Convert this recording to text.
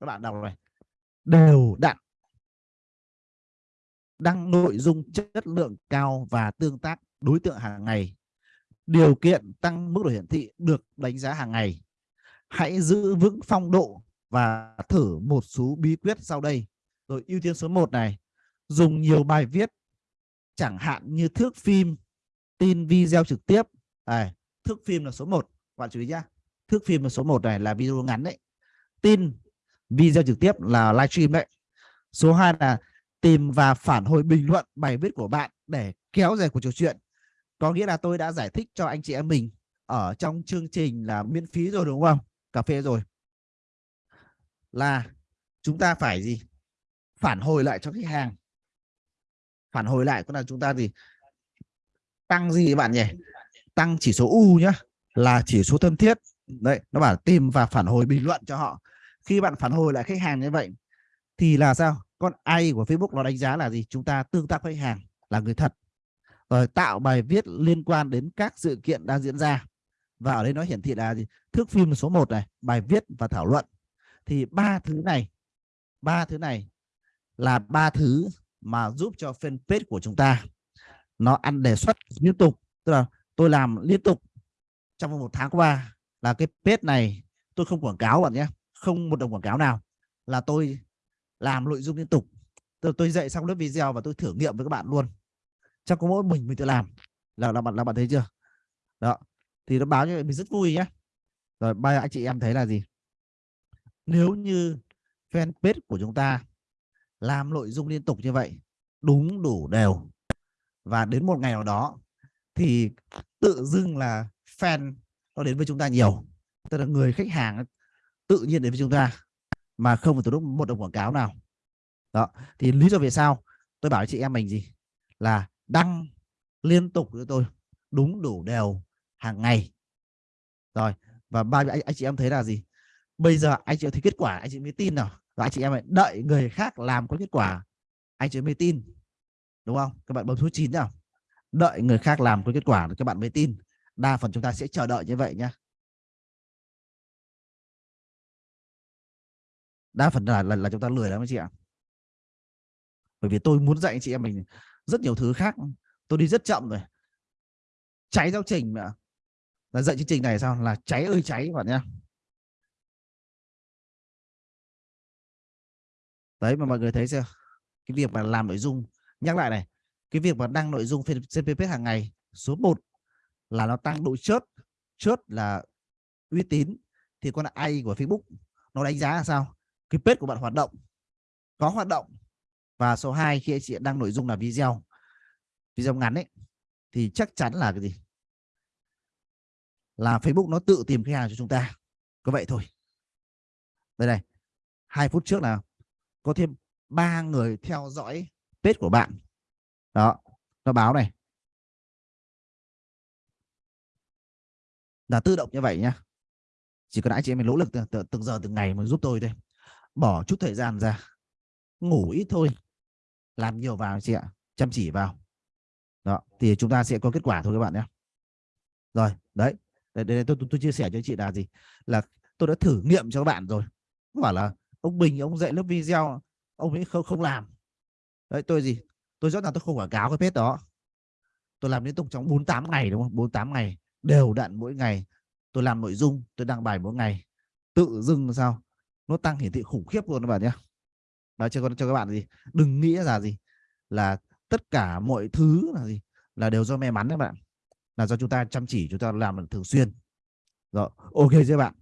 các bạn đọc này. Đều đặn. Đăng nội dung chất lượng cao và tương tác đối tượng hàng ngày. Điều kiện tăng mức độ hiển thị được đánh giá hàng ngày. Hãy giữ vững phong độ và thử một số bí quyết sau đây. Rồi ưu tiên số 1 này. Dùng nhiều bài viết chẳng hạn như thước phim tin video trực tiếp. À, thước phim là số 1 bạn chú ý nhá. Thước phim là số 1 này là video ngắn đấy. Tin video trực tiếp là livestream đấy. Số 2 là tìm và phản hồi bình luận bài viết của bạn để kéo dài cuộc trò chuyện. Có nghĩa là tôi đã giải thích cho anh chị em mình ở trong chương trình là miễn phí rồi, đúng không? Cà phê rồi. Là chúng ta phải gì? Phản hồi lại cho khách hàng. Phản hồi lại có là chúng ta gì tăng gì bạn nhỉ? Tăng chỉ số u nhá, là chỉ số thân thiết. Đấy, nó bảo tìm và phản hồi bình luận cho họ khi bạn phản hồi lại khách hàng như vậy, thì là sao? Con ai của Facebook nó đánh giá là gì? Chúng ta tương tác với khách hàng là người thật. Rồi tạo bài viết liên quan đến các sự kiện đang diễn ra. Và ở đây nó hiển thị là gì? Thước phim số 1 này, bài viết và thảo luận. Thì ba thứ này, ba thứ này là ba thứ mà giúp cho fanpage của chúng ta nó ăn đề xuất liên tục. Tức là tôi làm liên tục trong một tháng qua là cái page này tôi không quảng cáo bạn nhé không một đồng quảng cáo nào là tôi làm nội dung liên tục. Tôi, tôi dạy xong lớp video và tôi thử nghiệm với các bạn luôn. Chắc có mỗi mình mình tự làm. Là là bạn là bạn thấy chưa? Đó. Thì nó báo như vậy mình rất vui nhé rồi ba anh chị em thấy là gì? Nếu như fanpage của chúng ta làm nội dung liên tục như vậy đúng đủ đều và đến một ngày nào đó thì tự dưng là fan nó đến với chúng ta nhiều. Tức là người khách hàng tự nhiên đến với chúng ta mà không phải tổ chức một đồng quảng cáo nào. Đó thì lý do vì sao tôi bảo chị em mình gì? Là đăng liên tục với tôi đúng đủ đều hàng ngày. Rồi và ba anh, anh chị em thấy là gì? Bây giờ anh chị em thấy kết quả anh chị mới tin nào? Và anh chị em đợi người khác làm có kết quả anh chị mới tin đúng không? Các bạn bấm số 9 nào đợi người khác làm có kết quả các bạn mới tin. Đa phần chúng ta sẽ chờ đợi như vậy nhá. Đa phần là là, là chúng ta lười lắm anh chị ạ. Bởi vì tôi muốn dạy anh chị em mình rất nhiều thứ khác. Tôi đi rất chậm rồi. Cháy giáo trình mà là dạy chương trình này sao? Là cháy ơi cháy bạn nhé đấy mà mọi người thấy chưa? Cái việc mà làm nội dung nhắc lại này cái việc mà đăng nội dung trên page hàng ngày số 1 là nó tăng độ chớt chớt là uy tín thì con ai của Facebook nó đánh giá là sao? Cái page của bạn hoạt động có hoạt động. Và số 2 khi anh chị đăng nội dung là video video ngắn ấy thì chắc chắn là cái gì? Là Facebook nó tự tìm khách hàng cho chúng ta. Có vậy thôi. Đây này hai phút trước là có thêm ba người theo dõi page của bạn. Đó nó báo này. Là tự động như vậy nhá. Chỉ cần anh chị em mình nỗ lực từng, từng giờ từng ngày mà giúp tôi thôi bỏ chút thời gian ra. Ngủ ít thôi. Làm nhiều vào chị ạ. Chăm chỉ vào. Đó thì chúng ta sẽ có kết quả thôi các bạn nhé. Rồi đấy. Đây, đây tôi, tôi, tôi chia sẻ cho chị là gì? Là tôi đã thử nghiệm cho các bạn rồi. Không phải là ông Bình ông dạy lớp video ông ấy không không làm. Đấy tôi gì? Tôi rõ ràng tôi không quảng cáo cái page đó. Tôi làm liên tục trong 48 ngày đúng không? 48 ngày đều đặn mỗi ngày. Tôi làm nội dung tôi đăng bài mỗi ngày. Tự dưng sao? Nó tăng hiển thị khủng khiếp luôn các bạn nhé nói cho cho các bạn gì? Đừng nghĩ là gì? Là tất cả mọi thứ là gì? Là đều do may mắn các bạn. Là do chúng ta chăm chỉ, chúng ta làm thường xuyên. Rồi, ok chưa bạn?